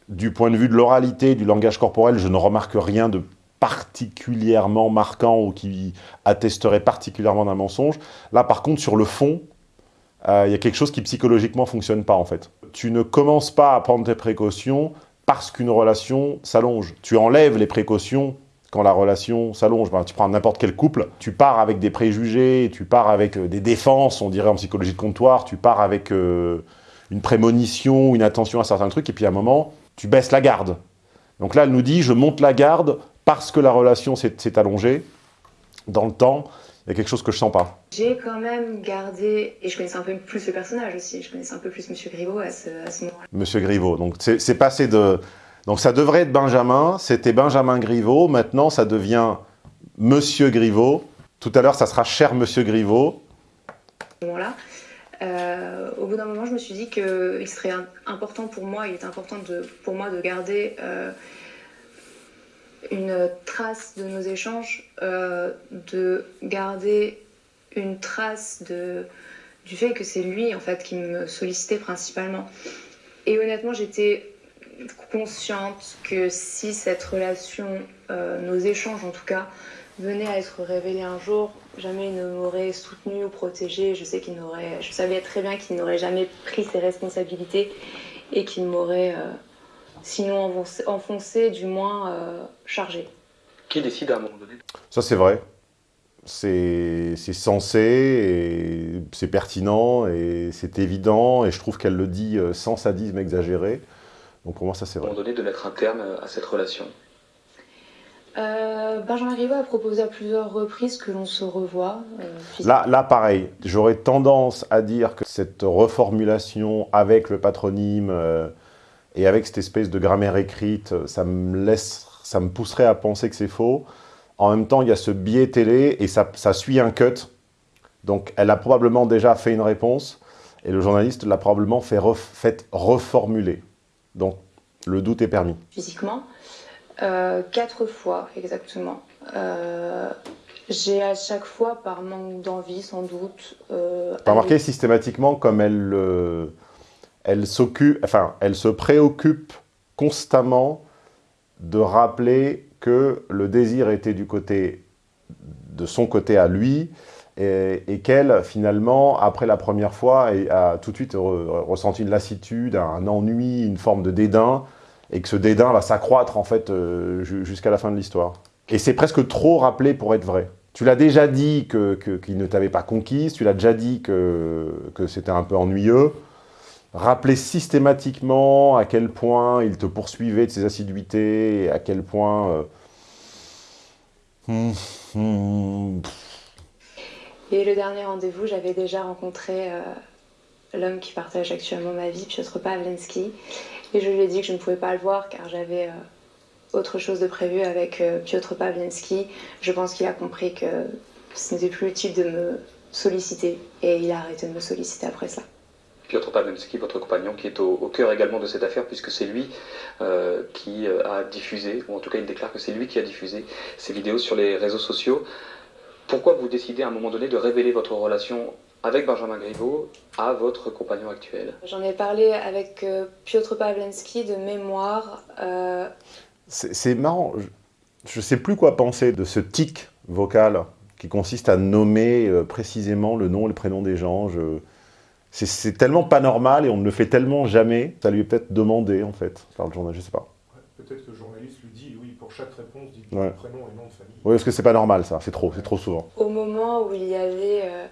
du point de vue de l'oralité, du langage corporel, je ne remarque rien de particulièrement marquant ou qui attesterait particulièrement d'un mensonge. Là, par contre, sur le fond, euh, il y a quelque chose qui psychologiquement fonctionne pas, en fait. Tu ne commences pas à prendre tes précautions parce qu'une relation s'allonge. Tu enlèves les précautions quand la relation s'allonge. Ben, tu prends n'importe quel couple, tu pars avec des préjugés, tu pars avec euh, des défenses, on dirait en psychologie de comptoir, tu pars avec euh, une prémonition, une attention à certains trucs, et puis à un moment, tu baisses la garde. Donc là, elle nous dit, je monte la garde parce que la relation s'est allongée dans le temps. Il y a quelque chose que je sens pas. J'ai quand même gardé, et je connaissais un peu plus le personnage aussi, je connaissais un peu plus Monsieur Griveaux à ce, à ce moment-là. Monsieur Griveaux. Donc c'est passé de... Donc ça devrait être Benjamin, c'était Benjamin Griveaux, maintenant ça devient Monsieur Griveaux. Tout à l'heure, ça sera cher Monsieur Griveaux. moment-là. Euh, au bout d'un moment, je me suis dit qu'il serait important pour moi, il est important de, pour moi de garder euh, une trace de nos échanges, euh, de garder une trace du fait que c'est lui en fait qui me sollicitait principalement. Et honnêtement, j'étais consciente que si cette relation, euh, nos échanges en tout cas, venaient à être révélés un jour, jamais il ne m'aurait soutenu ou protégé. Je sais qu'il n'aurait, je savais très bien qu'il n'aurait jamais pris ses responsabilités et qu'il m'aurait, euh, sinon enfoncé, enfoncé, du moins euh, chargé. Qui décide à un moment donné Ça, c'est vrai. C'est c'est sensé, et c'est pertinent, et c'est évident, et je trouve qu'elle le dit euh, sans sadisme exagéré. Donc pour moi, ça, c'est à un vrai. moment donné de mettre un terme à cette relation Euh, Benjamin Griveaux a proposé à plusieurs reprises que l'on se revoie. euh. Là, là, pareil, j'aurais tendance à dire que cette reformulation avec le patronyme euh, Et avec cette espèce de grammaire écrite, ça me laisse, ça me pousserait à penser que c'est faux. En même temps, il y a ce biais télé et ça, ça suit un cut. Donc, elle a probablement déjà fait une réponse et le journaliste l'a probablement fait, fait reformuler. Donc, le doute est permis. Physiquement, euh, quatre fois exactement. Euh, j'ai à chaque fois, par manque d'envie sans doute... Euh, remarqué systématiquement comme elle, euh, elle s'occupe, enfin, elle se préoccupe constamment de rappeler que le désir était du côté de son côté à lui et, qu'elle, finalement, après la première fois, a tout de suite ressenti une lassitude, un ennui, une forme de dédain, et que ce dédain va s'accroître, en fait, euh, jusqu'à la fin de l'histoire. Et c'est presque trop rappelé pour être vrai. Tu l'as déjà dit qu'il ne t'avait pas conquise, tu l'as déjà dit que, c'était un peu ennuyeux. Rappeler systématiquement à quel point il te poursuivait de ses assiduités, et à quel point... Euh, et le dernier rendez-vous, j'avais déjà rencontré euh, l'homme qui partage actuellement ma vie, Piotr Pawlenski. Et je lui ai dit que je ne pouvais pas le voir car j'avais euh, autre chose de prévu avec euh, Piotr Pawlenski. Je pense qu'il a compris que ce n'était plus utile de me solliciter et il a arrêté de me solliciter après ça. Piotr Pawlenski, votre compagnon, qui est au, cœur également de cette affaire, puisque c'est lui qui a diffusé, ou en tout cas il déclare que c'est lui qui a diffusé ces vidéos sur les réseaux sociaux. Pourquoi vous décidez à un moment donné de révéler votre relation avec Benjamin Griveaux à votre compagnon actuel? J'en ai parlé avec euh, Piotr Pawlenski de mémoire. Euh, c'est marrant, je ne sais plus quoi penser de ce tic vocal qui consiste à nommer euh, précisément le nom et le prénom des gens. C'est tellement pas normal et on ne le fait tellement jamais. Ça lui est peut-être demandé en fait par le journaliste, je sais pas. Peut-être que le journaliste lui dit, oui, pour chaque réponse, dit prénom et nom de famille. Oui, parce que c'est pas normal ça, c'est trop, c'est trop souvent. Au moment où il y avait euh,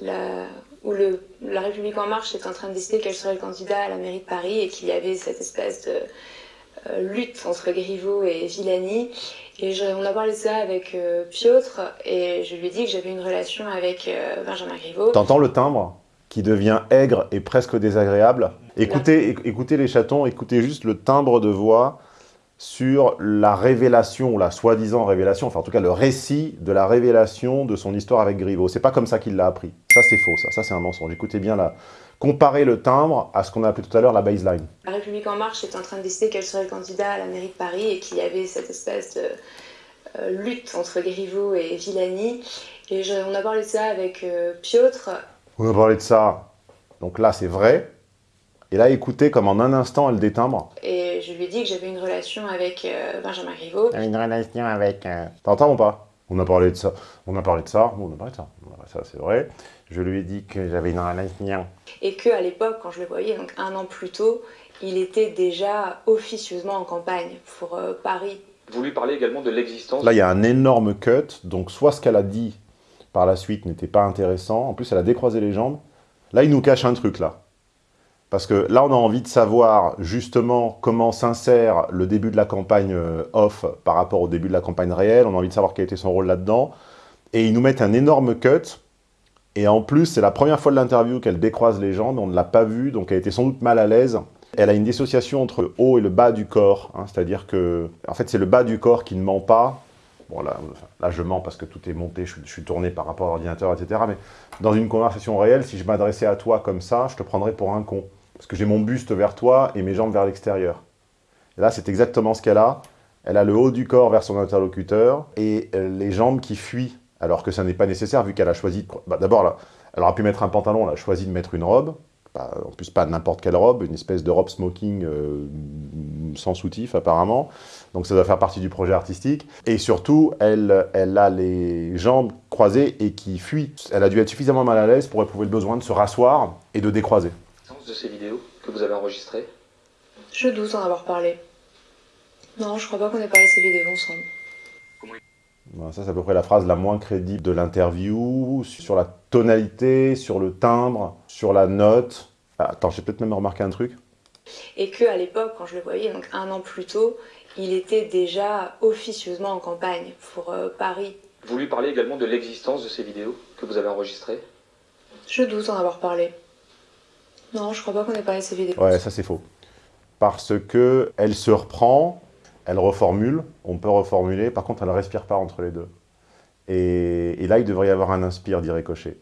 la, où le, la République En Marche était en train de décider quel serait le candidat à la mairie de Paris et qu'il y avait cette espèce de euh, lutte entre Griveaux et Villani. Et on a parlé de ça avec euh, Piotr et je lui ai dit que j'avais une relation avec Benjamin Griveaux. T'entends le timbre qui devient aigre et presque désagréable? Écoutez, écoutez les chatons, écoutez juste le timbre de voix sur la révélation, la soi-disant révélation, enfin en tout cas le récit de la révélation de son histoire avec Griveaux. C'est pas comme ça qu'il l'a appris. Ça c'est faux, ça, ça c'est un mensonge. Écoutez bien là. Comparez le timbre à ce qu'on a appelé tout à l'heure la baseline. La République En Marche est en train de décider quel serait le candidat à la mairie de Paris et qu'il y avait cette espèce de euh, lutte entre Griveaux et Villani. Et on a parlé de ça avec euh, Piotr on va parler de ça. Donc là, c'est vrai. Et là, écoutez comme en un instant, elle détimbre. Et lui ai dit que j'avais une relation avec euh, Benjamin Griveaux. Une relation avec... Euh, T'entends ou pas? On a parlé de ça. On a parlé de ça. on a parlé de ça. Ça, c'est vrai. Je lui ai dit que j'avais une relation. Et qu'à l'époque, quand je le voyais, donc un an plus tôt, il était déjà officieusement en campagne pour euh, Paris. Vous lui parlez également de l'existence... Là, il y a un énorme cut. Donc, soit ce qu'elle a dit par la suite n'était pas intéressant. En plus, elle a décroisé les jambes. Là, il nous cache un truc, là. Parce que là, on a envie de savoir justement comment s'insère le début de la campagne euh, off par rapport au début de la campagne réelle. On a envie de savoir quel était son rôle là-dedans. Et ils nous mettent un énorme cut. Et en plus, c'est la première fois de l'interview qu'elle décroise les jambes. On ne l'a pas vu, donc elle était sans doute mal à l'aise. Elle a une dissociation entre le haut et le bas du corps. Hein. C'est-à-dire que, en fait, c'est le bas du corps qui ne ment pas. Bon, là, je mens parce que tout est monté, je, suis tourné par rapport à l'ordinateur, etc. Mais dans une conversation réelle, si je m'adressais à toi comme ça, je te prendrais pour un con. Parce que j'ai mon buste vers toi et mes jambes vers l'extérieur. Là, c'est exactement ce qu'elle a. Elle a le haut du corps vers son interlocuteur et euh, les jambes qui fuient, alors que ça n'est pas nécessaire vu qu'elle a choisi... Bah, D'abord, elle aurait pu mettre un pantalon, elle a choisi de mettre une robe en plus pas n'importe quelle robe, une espèce de robe smoking euh, sans soutif apparemment. Donc ça doit faire partie du projet artistique. Et surtout, elle, elle a les jambes croisées et qui fuit. Elle a dû être suffisamment mal à l'aise pour éprouver le besoin de se rasseoir et de décroiser. De ces vidéos que vous avez enregistrées Je doute en avoir parlé. Non, je crois pas qu'on ait parlé de ces vidéos ensemble. Ça, c'est à peu près la phrase la moins crédible de l'interview, sur la tonalité, sur le timbre, sur la note. Ah, attends, j'ai peut-être même remarqué un truc. Et qu'à l'époque, quand je le voyais, donc un an plus tôt, il était déjà officieusement en campagne pour euh, Paris. Vous lui parlez également de l'existence de ces vidéos que vous avez enregistrées Je doute en avoir parlé. Non, je crois pas qu'on ait parlé de ces vidéos. Ouais, ça c'est faux. parce qu'elle se reprend, elle reformule, on peut reformuler, par contre elle ne respire pas entre les deux. Et, là, il devrait y avoir un inspire, dit Ricochet.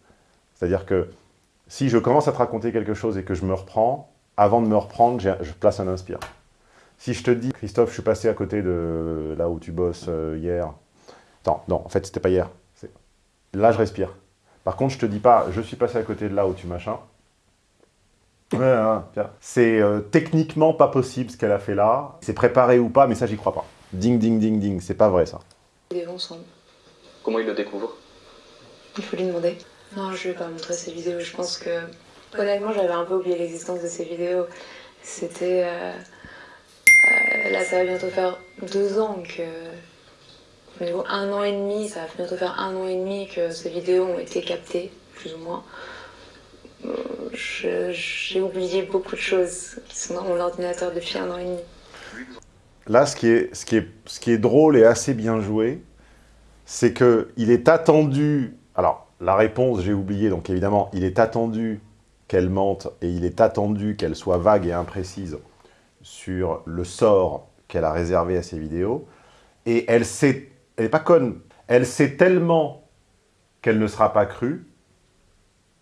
C'est-à-dire que si je commence à te raconter quelque chose et que je me reprends, avant de me reprendre, je place un inspire. Si je te dis, Christophe, je suis passé à côté de là où tu bosses euh, hier. Non, non, en fait, c'était pas hier. Là, je respire. Par contre, je te dis pas, je suis passé à côté de là où tu machin. c'est euh, techniquement pas possible ce qu'elle a fait là. C'est préparé ou pas, mais ça, j'y crois pas. Ding, ding, ding, ding. C'est pas vrai, ça. ensemble. Comment il le découvre? Il faut lui demander. Non, je vais pas montrer ces vidéos. Je pense que, honnêtement, j'avais un peu oublié l'existence de ces vidéos. C'était... Euh, euh, là, ça va bientôt faire deux ans que... Un an et demi, ça va bientôt faire un an et demi que ces vidéos ont été captées, plus ou moins. J'ai oublié beaucoup de choses qui sont dans mon ordinateur depuis un an et demi. Là, ce qui est drôle et assez bien joué, c'est qu'il est attendu... Alors, la réponse, j'ai oublié, donc évidemment, il est attendu qu'elle mente et il est attendu qu'elle soit vague et imprécise sur le sort qu'elle a réservé à ses vidéos. Et elle sait, elle n'est pas conne, elle sait tellement qu'elle ne sera pas crue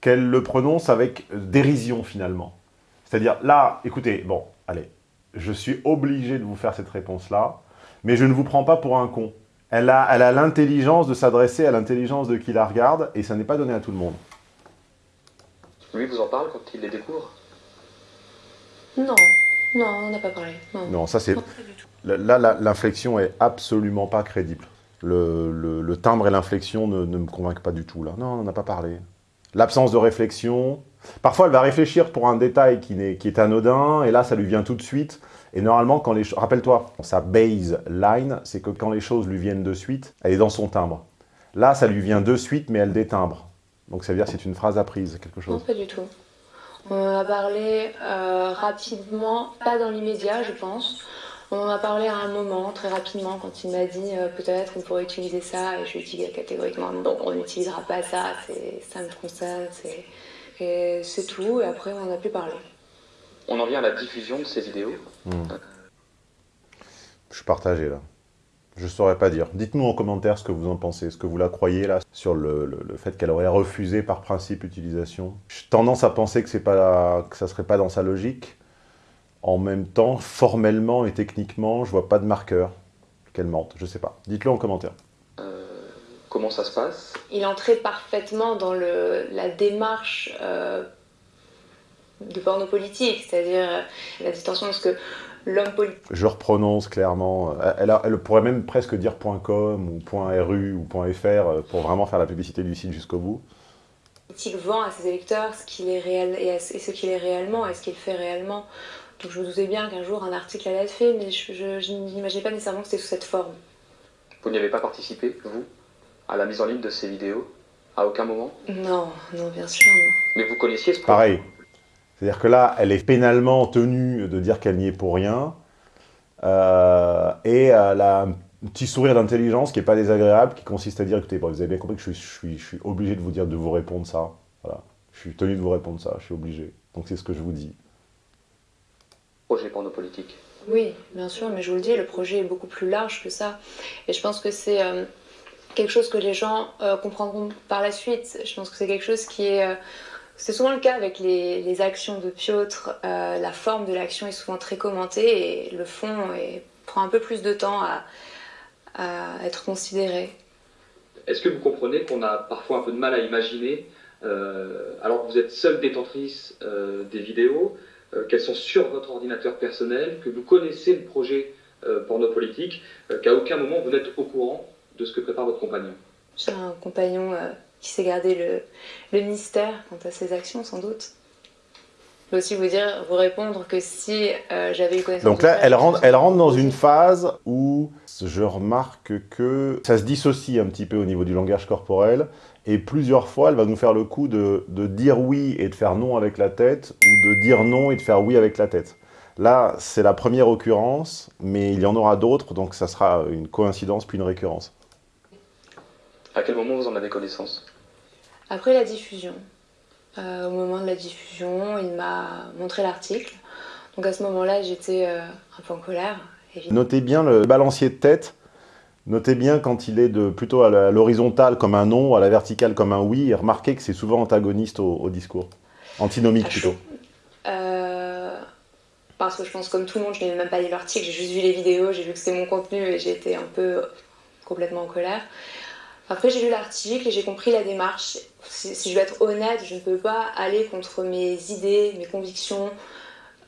qu'elle le prononce avec dérision finalement. C'est-à-dire, là, écoutez, bon, allez, je suis obligé de vous faire cette réponse-là, mais je ne vous prends pas pour un con. Elle a elle a l'intelligence de s'adresser à l'intelligence de qui la regarde, et ça n'est pas donné à tout le monde. Lui vous en parle quand il les découvre? Non. Non, on n'a pas parlé. Non, ça c'est... Là, l'inflexion est absolument pas crédible. Le, timbre et l'inflexion ne, me convainquent pas du tout, là. Non, on n'en a pas parlé. L'absence de réflexion... Parfois, elle va réfléchir pour un détail qui, est, qui est anodin, et là, ça lui vient tout de suite. Et normalement, quand les rappelle-toi, sa baseline, c'est que quand les choses lui viennent de suite, elle est dans son timbre. Là, ça lui vient de suite, mais elle détimbre. Donc ça veut dire que c'est une phrase apprise, quelque chose. Non, pas du tout. On a parlé euh, rapidement, pas dans l'immédiat je pense. On en a parlé à un moment, très rapidement, quand il m'a dit euh, peut-être on pourrait utiliser ça, et je lui ai dit catégoriquement non, on n'utilisera pas ça, ça me concerne, et c'est tout, et après on n'a plus parlé. On en vient à la diffusion de ces vidéos. Hmm. Je suis partagé là. Je saurais pas dire. Dites-nous en commentaire ce que vous en pensez, ce que vous la croyez là, sur le, fait qu'elle aurait refusé par principe utilisation. J'ai tendance à penser que, pas, que ça serait pas dans sa logique. En même temps, formellement et techniquement, je vois pas de marqueur qu'elle mente. Je sais pas. Dites-le en commentaire. Euh, comment ça se passe? Il entrait parfaitement dans le, la démarche euh, de porno politique, c'est-à-dire la distinction de ce que l'homme politique. Je reprononce clairement. Elle, elle, pourrait même presque dire .com ou .ru ou .fr euh, pour vraiment faire la publicité du site jusqu'au bout. Politique vend à ses électeurs ce qu'il est réel et, ce qu'il est réellement et ce qu'il fait réellement. Donc je me doutais bien qu'un jour un article allait être fait, mais je, n'imaginais pas nécessairement que c'était sous cette forme. Vous n'y avez pas participé, vous, à la mise en ligne de ces vidéos À aucun moment? Non, non, bien sûr, non. Mais vous connaissiez ce Pareil, c'est-à-dire que là, elle est pénalement tenue de dire qu'elle n'y est pour rien. Euh, et elle a un petit sourire d'intelligence qui n'est pas désagréable, qui consiste à dire, écoutez, vous avez bien compris que je suis, je, suis, obligé de vous dire de vous répondre ça. Voilà. Je suis tenu de vous répondre ça, je suis obligé. Donc c'est ce que je vous dis. Projet pour nos politiques. Oui, bien sûr, mais je vous le dis, le projet est beaucoup plus large que ça. Et je pense que c'est euh, quelque chose que les gens euh, comprendront par la suite. Je pense que c'est quelque chose qui est... C'est souvent le cas avec les, actions de Piotr. Euh, la forme de l'action est souvent très commentée et le fond prend un peu plus de temps à, être considéré. Est-ce que vous comprenez qu'on a parfois un peu de mal à imaginer, euh, alors que vous êtes seule détentrice euh, des vidéos, qu'elles sont sur votre ordinateur personnel, que vous connaissez le projet porno politique, qu'à aucun moment vous n'êtes au courant de ce que prépare votre compagnon J'ai un compagnon qui sait garder le, le, mystère quant à ses actions, sans doute. Je peux aussi vous dire, vous répondre que si euh, j'avais eu connaissance... Donc là, elle, rentre, elle rentre dans une phase où je remarque que ça se dissocie un petit peu au niveau du langage corporel, et plusieurs fois, elle va nous faire le coup de, de dire oui et de faire non avec la tête, ou de dire non et de faire oui avec la tête. Là, c'est la première occurrence, mais il y en aura d'autres, donc ça sera une coïncidence puis une récurrence. À quel moment vous en avez connaissance? Après la diffusion. Euh, au moment de la diffusion, il m'a montré l'article. Donc à ce moment-là, j'étais un peu en colère. Notez bien le balancier de tête. Notez bien quand il est de, plutôt à l'horizontale comme un non, à la verticale comme un oui. Et remarquez que c'est souvent antagoniste au, discours. Antinomique plutôt. parce que je pense comme tout le monde, je n'ai même pas lu l'article, j'ai juste vu les vidéos, j'ai vu que c'était mon contenu et j'ai été un peu complètement en colère. Après, j'ai lu l'article et j'ai compris la démarche. Si, je veux être honnête, je ne peux pas aller contre mes idées, mes convictions,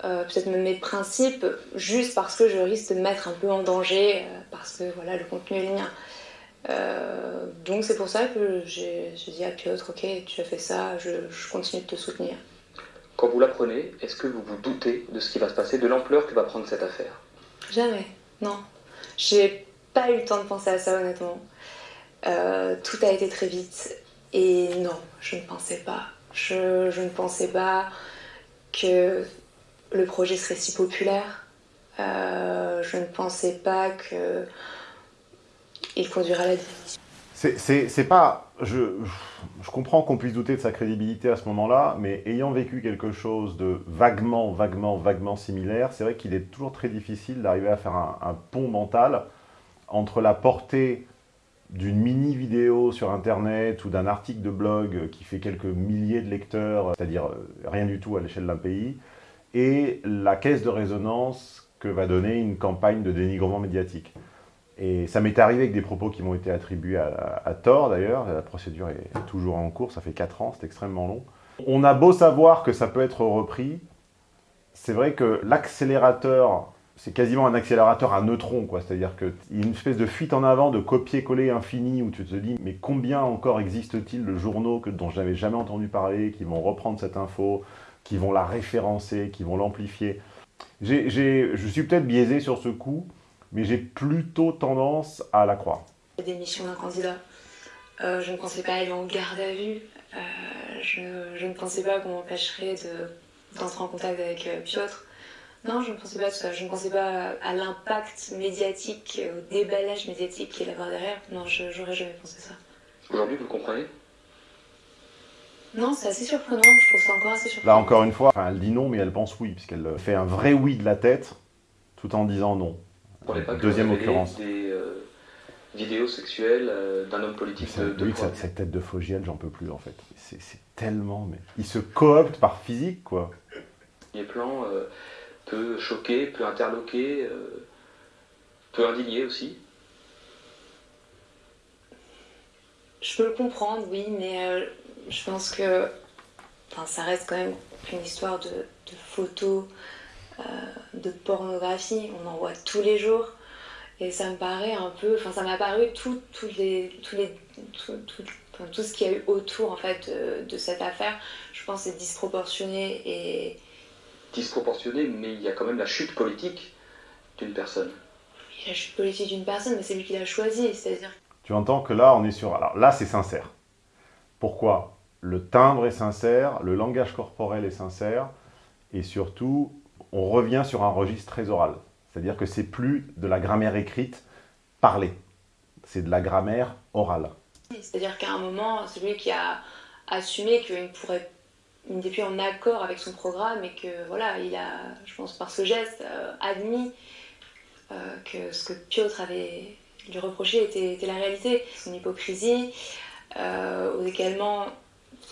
euh, peut-être même mes principes, juste parce que je risque de me mettre un peu en danger, euh, parce que voilà, le contenu est le mien. Euh, donc c'est pour ça que j'ai dit à Piotr, ok, tu as fait ça, je, je continue de te soutenir. Quand vous l'apprenez, est-ce que vous vous doutez de ce qui va se passer, de l'ampleur que va prendre cette affaire? Jamais, non. J'ai pas eu le temps de penser à ça honnêtement. Euh, tout a été très vite. Et non, je ne pensais pas. Je, je ne pensais pas que le projet serait si populaire. Euh, je ne pensais pas que il conduirait à la. C'est pas... Je, comprends qu'on puisse douter de sa crédibilité à ce moment-là, mais ayant vécu quelque chose de vaguement, vaguement, vaguement similaire, c'est vrai qu'il est toujours très difficile d'arriver à faire un, un, pont mental entre la portée d'une mini-vidéo sur Internet ou d'un article de blog qui fait quelques milliers de lecteurs, c'est-à-dire euh, rien du tout à l'échelle d'un pays, et la caisse de résonance que va donner une campagne de dénigrement médiatique. Et ça m'est arrivé avec des propos qui m'ont été attribués à, tort d'ailleurs, la procédure est toujours en cours, ça fait 4 ans, c'est extrêmement long. On a beau savoir que ça peut être repris, c'est vrai que l'accélérateur c'est quasiment un accélérateur à neutrons, quoi. C'est-à-dire qu'il y a une espèce de fuite en avant, de copier-coller infini, où tu te dis, mais combien encore existe-t-il de journaux que, dont je n'avais jamais entendu parler, qui vont reprendre cette info, qui vont la référencer, qui vont l'amplifier Je suis peut-être biaisé sur ce coup, mais j'ai plutôt tendance à la croire. La démission d'un candidat. Euh, je ne pensais pas aller en garde à vue. Euh, je, je, ne pensais pas qu'on m'empêcherait d'entrer en contact avec euh, Piotr. Non, je ne pensais pas à ça. Je ne pensais pas à l'impact médiatique, au déballage médiatique qu'il y a derrière. Non, j'aurais jamais pensé ça. Aujourd'hui, vous le comprenez? Non, c'est assez surprenant. Je trouve ça encore assez surprenant. Là, encore une fois, elle dit non, mais elle pense oui, puisqu'elle fait un vrai oui de la tête, tout en disant non. Deuxième occurrence. Des euh, vidéos sexuelles euh, d'un homme politique de, de Oui, cette, tête de Fogiel, j'en peux plus, en fait. C'est tellement... Mais... Il se coopte par physique, quoi. Les plans... Euh, peut choquer, peut interloquer, euh, peut indigner aussi Je peux le comprendre, oui, mais euh, je pense que ça reste quand même une histoire de, photos, euh, de pornographie. On en voit tous les jours. Et ça me paraît un peu... Enfin, ça m'a paru tout, les, tous les, tout, tout, ce qu'il y a eu autour en fait, de, de cette affaire. Je pense c'est disproportionné et disproportionné, mais il y a quand même la chute politique d'une personne. La chute politique d'une personne, mais c'est lui qui l'a choisi, c'est-à-dire... Tu entends que là, on est sur... Alors là, c'est sincère. Pourquoi? Le timbre est sincère, le langage corporel est sincère, et surtout, on revient sur un registre très oral. C'est-à-dire que c'est plus de la grammaire écrite parlée, c'est de la grammaire orale. C'est-à-dire qu'à un moment, celui qui a assumé qu'il pourrait il n'était plus en accord avec son programme et que voilà, il a, je pense par ce geste, euh, admis euh, que ce que Piotr avait lui reproché était, la réalité, son hypocrisie, euh, également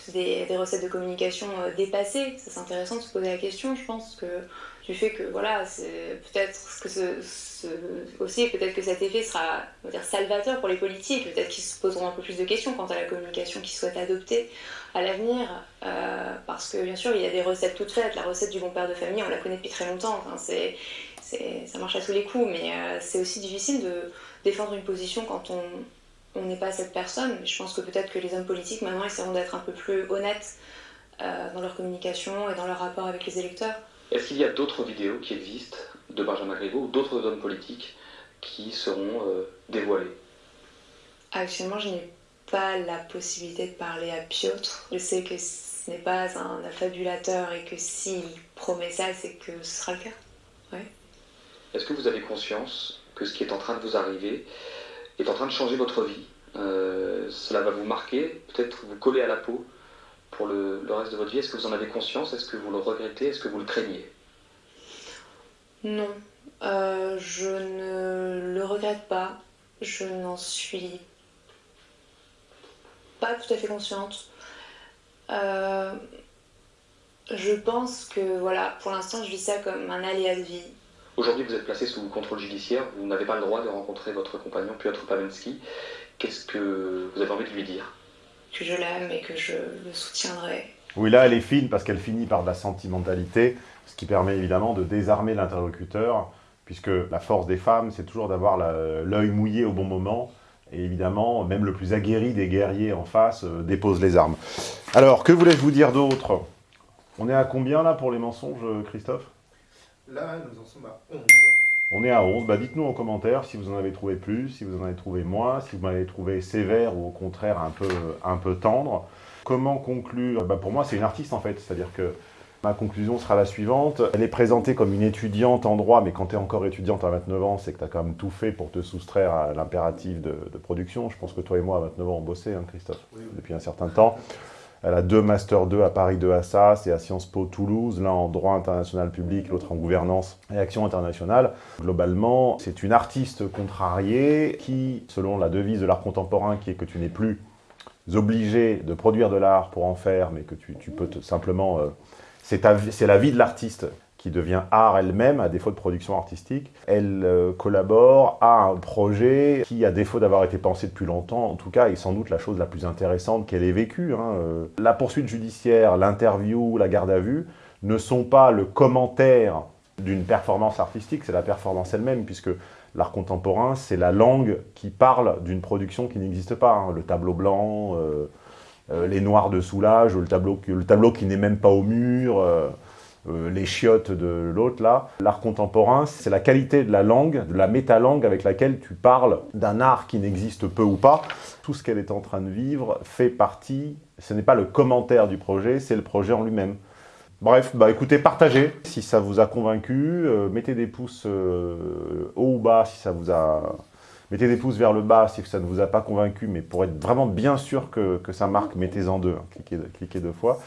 des, recettes de communication dépassées. C'est intéressant de se poser la question, je pense, que du fait que voilà, peut-être que aussi peut-être que cet effet sera dire, salvateur pour les politiques, peut-être qu'ils se poseront un peu plus de questions quant à la communication qu'ils souhaitent adopter à l'avenir, euh, parce que bien sûr il y a des recettes toutes faites, la recette du bon père de famille on la connaît depuis très longtemps, ça marche à tous les coups, mais euh, c'est aussi difficile de défendre une position quand on n'est pas cette personne. Je pense que peut-être que les hommes politiques maintenant essaieront d'être un peu plus honnêtes euh, dans leur communication et dans leur rapport avec les électeurs. Est-ce qu'il y a d'autres vidéos qui existent de Benjamin Griveaux ou d'autres hommes politiques qui seront euh, dévoilées Actuellement, je n'ai pas la possibilité de parler à Piotr. Je sais que ce n'est pas un affabulateur et que s'il promet ça, c'est que ce sera le cas. Ouais. Est-ce que vous avez conscience que ce qui est en train de vous arriver est en train de changer votre vie euh, Cela va vous marquer, peut-être vous coller à la peau pour le, reste de votre vie Est-ce que vous en avez conscience? Est-ce que vous le regrettez? Est-ce que vous le craignez? Non, euh, je ne le regrette pas. Je n'en suis pas tout à fait consciente. Euh, je pense que, voilà, pour l'instant, je vis ça comme un aléa de vie. Aujourd'hui, vous êtes placé sous contrôle judiciaire. Vous n'avez pas le droit de rencontrer votre compagnon Piotr Pawlenski. Qu'est-ce que vous avez envie de lui dire? Que je l'aime et que je le soutiendrai. Oui, là, elle est fine parce qu'elle finit par de la sentimentalité, ce qui permet évidemment de désarmer l'interlocuteur, puisque la force des femmes, c'est toujours d'avoir l'œil mouillé au bon moment. Et évidemment, même le plus aguerri des guerriers en face euh, dépose les armes. Alors, que voulais-je vous dire d'autre? On est à combien là pour les mensonges, Christophe? Là, nous en sommes à 11. On est à 11. Bah, Dites-nous en commentaire si vous en avez trouvé plus, si vous en avez trouvé moins, si vous m'avez trouvé sévère ou au contraire un peu, un peu tendre. Comment conclure? Bah, Pour moi, c'est une artiste en fait. C'est-à-dire que ma conclusion sera la suivante. Elle est présentée comme une étudiante en droit, mais quand tu es encore étudiante à 29 ans, c'est que tu as quand même tout fait pour te soustraire à l'impératif de, production. Je pense que toi et moi, à 29 ans, on bossait, hein, Christophe, depuis un certain temps. Elle a deux Master 2 à Paris 2 Assas et à Sciences Po Toulouse, l'un en droit international public, l'autre en gouvernance et action internationale. Globalement, c'est une artiste contrariée qui, selon la devise de l'art contemporain qui est que tu n'es plus obligé de produire de l'art pour en faire, mais que tu, peux simplement... Euh, c'est la vie de l'artiste qui devient art elle-même, à défaut de production artistique. Elle euh, collabore à un projet qui, à défaut d'avoir été pensé depuis longtemps, en tout cas, est sans doute la chose la plus intéressante qu'elle ait vécue. Hein. Euh, la poursuite judiciaire, l'interview, la garde à vue ne sont pas le commentaire d'une performance artistique, c'est la performance elle-même, puisque l'art contemporain, c'est la langue qui parle d'une production qui n'existe pas. Hein. Le tableau blanc, euh, les noirs de soulage, le le tableau qui n'est même pas au mur, euh, les chiottes de l'autre là. L'art contemporain, c'est la qualité de la langue, de la métalangue avec laquelle tu parles d'un art qui n'existe peu ou pas. Tout ce qu'elle est en train de vivre fait partie, ce n'est pas le commentaire du projet, c'est le projet en lui-même. Bref, bah écoutez, partagez si ça vous a convaincu, euh, mettez des pouces euh, haut ou bas si ça vous a... Mettez des pouces vers le bas si ça ne vous a pas convaincu, mais pour être vraiment bien sûr que, ça marque, mettez-en deux, hein. cliquez, cliquez deux fois.